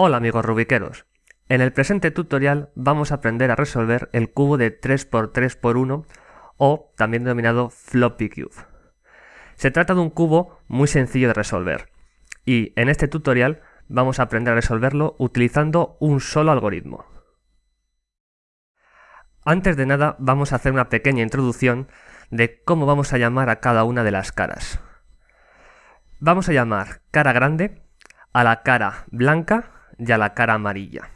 Hola amigos rubiqueros. En el presente tutorial vamos a aprender a resolver el cubo de 3x3x1 o también denominado floppy cube. Se trata de un cubo muy sencillo de resolver y en este tutorial vamos a aprender a resolverlo utilizando un solo algoritmo. Antes de nada vamos a hacer una pequeña introducción de cómo vamos a llamar a cada una de las caras. Vamos a llamar cara grande a la cara blanca y a la cara amarilla.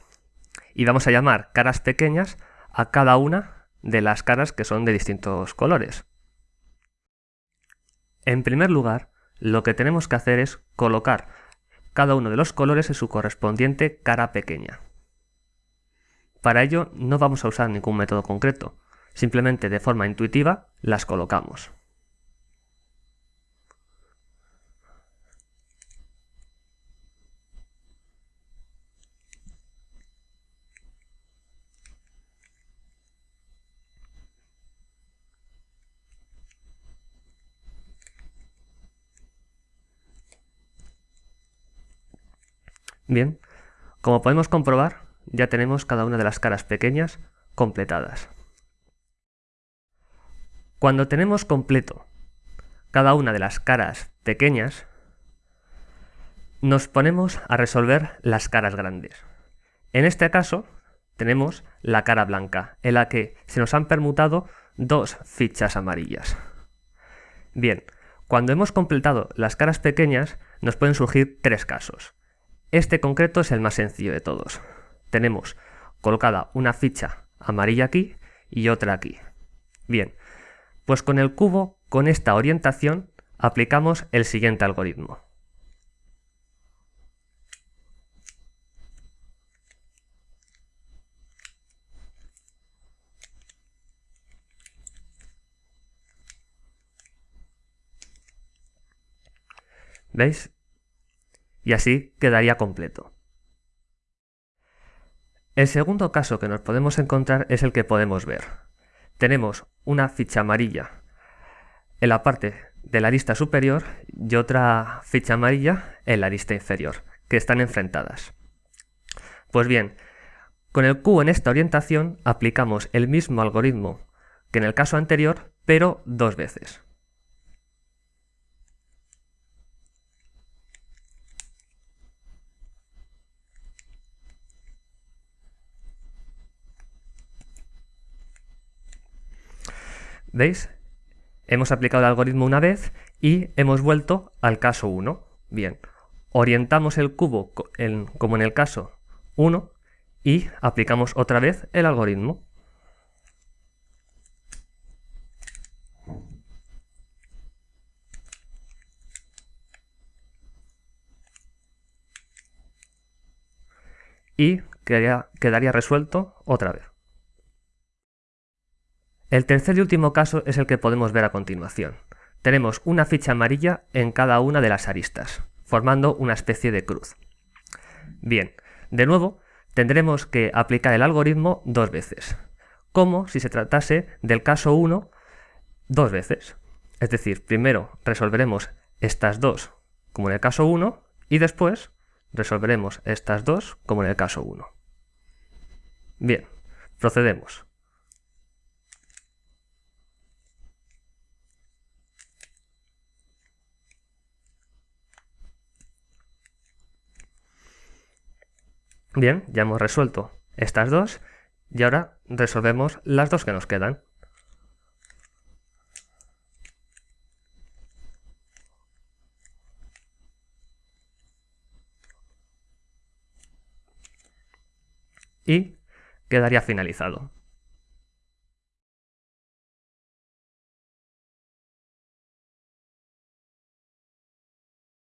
Y vamos a llamar caras pequeñas a cada una de las caras que son de distintos colores. En primer lugar, lo que tenemos que hacer es colocar cada uno de los colores en su correspondiente cara pequeña. Para ello no vamos a usar ningún método concreto, simplemente de forma intuitiva las colocamos. Bien, como podemos comprobar, ya tenemos cada una de las caras pequeñas completadas. Cuando tenemos completo cada una de las caras pequeñas, nos ponemos a resolver las caras grandes. En este caso, tenemos la cara blanca, en la que se nos han permutado dos fichas amarillas. Bien, cuando hemos completado las caras pequeñas, nos pueden surgir tres casos. Este concreto es el más sencillo de todos. Tenemos colocada una ficha amarilla aquí y otra aquí. Bien, pues con el cubo, con esta orientación, aplicamos el siguiente algoritmo. ¿Veis? Y así quedaría completo. El segundo caso que nos podemos encontrar es el que podemos ver. Tenemos una ficha amarilla en la parte de la lista superior y otra ficha amarilla en la lista inferior, que están enfrentadas. Pues bien, con el cubo en esta orientación aplicamos el mismo algoritmo que en el caso anterior, pero dos veces. ¿Veis? Hemos aplicado el algoritmo una vez y hemos vuelto al caso 1. Bien, orientamos el cubo como en el caso 1 y aplicamos otra vez el algoritmo. Y quedaría resuelto otra vez. El tercer y último caso es el que podemos ver a continuación. Tenemos una ficha amarilla en cada una de las aristas, formando una especie de cruz. Bien, de nuevo, tendremos que aplicar el algoritmo dos veces, como si se tratase del caso 1 dos veces. Es decir, primero resolveremos estas dos como en el caso 1 y después resolveremos estas dos como en el caso 1. Bien, procedemos. Bien, ya hemos resuelto estas dos y ahora resolvemos las dos que nos quedan. Y quedaría finalizado.